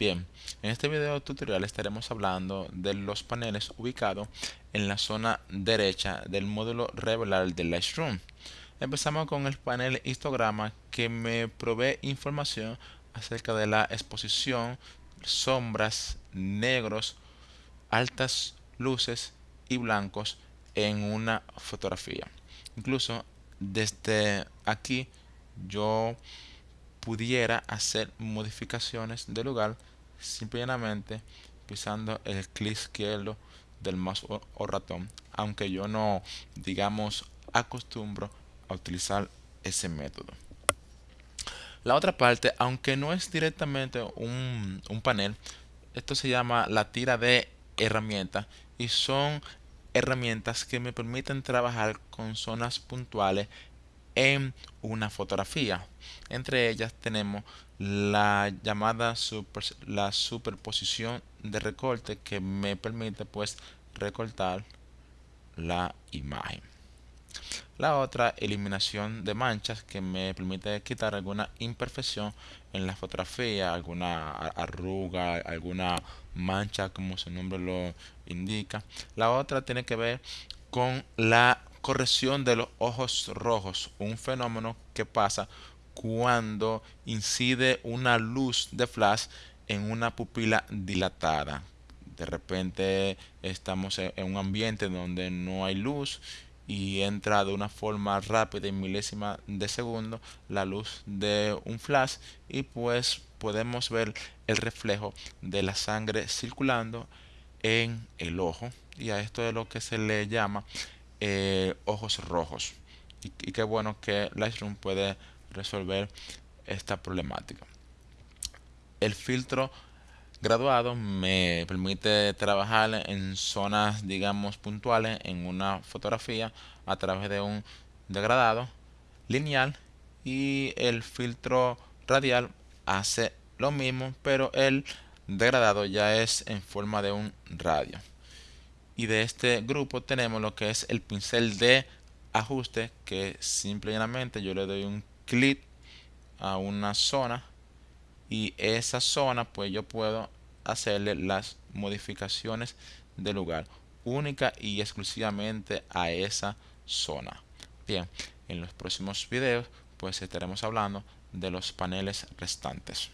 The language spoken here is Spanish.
Bien, en este video tutorial estaremos hablando de los paneles ubicados en la zona derecha del módulo revelar de Lightroom. Empezamos con el panel histograma que me provee información acerca de la exposición, sombras, negros, altas luces y blancos en una fotografía. Incluso desde aquí yo pudiera hacer modificaciones de lugar simplemente pisando el clic izquierdo del mouse o, ratón aunque yo no digamos acostumbro a utilizar ese método. La otra parte aunque no es directamente un, un panel esto se llama la tira de herramientas y son herramientas que me permiten trabajar con zonas puntuales en una fotografía. Entre ellas tenemos la llamada la superposición de recorte que me permite pues recortar la imagen. La otra, eliminación de manchas, que me permite quitar alguna imperfección en la fotografía, alguna arruga, alguna mancha, como su nombre lo indica. La otra tiene que ver con la corrección de los ojos rojos, un fenómeno que pasa cuando incide una luz de flash en una pupila dilatada. De repente estamos en un ambiente donde no hay luz y entra de una forma rápida y milésima de segundo la luz de un flash y pues podemos ver el reflejo de la sangre circulando en el ojo y a esto es lo que se le llama eh, ojos rojos. Y, qué bueno que Lightroom puede resolver esta problemática. El filtro graduado me permite trabajar en zonas digamos puntuales en una fotografía a través de un degradado lineal y el filtro radial hace lo mismo pero el degradado ya es en forma de un radio y de este grupo tenemos lo que es el pincel de ajuste que simplemente yo le doy un clic a una zona y esa zona pues yo puedo hacerle las modificaciones de lugar única y exclusivamente a esa zona. Bien en los próximos videos pues estaremos hablando de los paneles restantes